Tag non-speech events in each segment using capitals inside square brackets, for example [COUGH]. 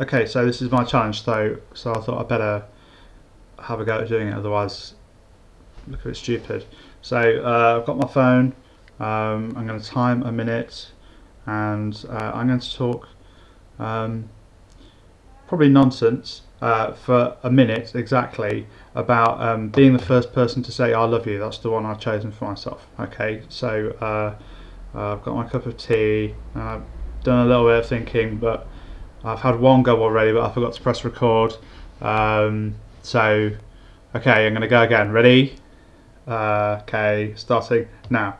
okay, so this is my challenge, so so I thought I'd better have a go at doing it, otherwise look a bit stupid. So uh, I've got my phone. Um, I'm going to time a minute, and uh, I'm going to talk um, probably nonsense uh, for a minute exactly about um, being the first person to say I love you. That's the one I've chosen for myself. Okay, so uh, I've got my cup of tea. I've done a little bit of thinking, but I've had one go already, but I forgot to press record. Um, so, okay, I'm going to go again. Ready? Uh, okay, starting now.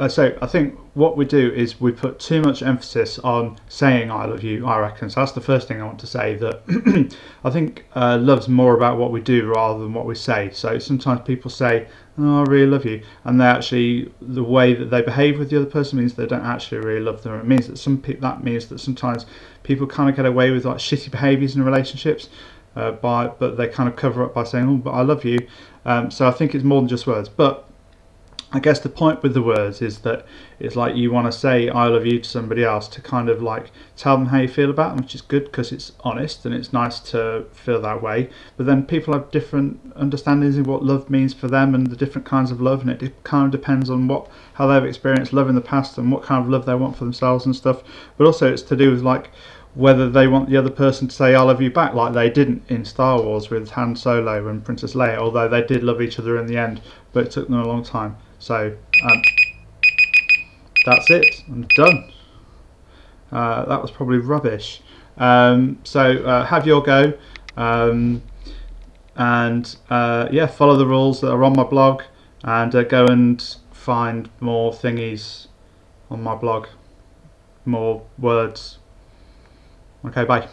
Uh, so I think what we do is we put too much emphasis on saying I love you, I reckon. So that's the first thing I want to say that [CLEARS THROAT] I think uh, love's more about what we do rather than what we say. So sometimes people say, oh, I really love you. And they actually, the way that they behave with the other person means they don't actually really love them. It means that some pe- that means that sometimes people kind of get away with like shitty behaviors in relationships. Uh, by but they kind of cover up by saying, "Oh, but I love you." Um, so I think it's more than just words. But I guess the point with the words is that it's like you want to say I love you to somebody else to kind of like tell them how you feel about them, which is good because it's honest and it's nice to feel that way. But then people have different understandings of what love means for them and the different kinds of love, and it kind of depends on what how they've experienced love in the past and what kind of love they want for themselves and stuff. But also it's to do with like whether they want the other person to say I love you back like they didn't in Star Wars with Han Solo and Princess Leia, although they did love each other in the end, but it took them a long time. So um, that's it. I'm done. Uh, that was probably rubbish. Um, so uh, have your go. Um, and uh, yeah, follow the rules that are on my blog and uh, go and find more thingies on my blog. More words. Okay, bye.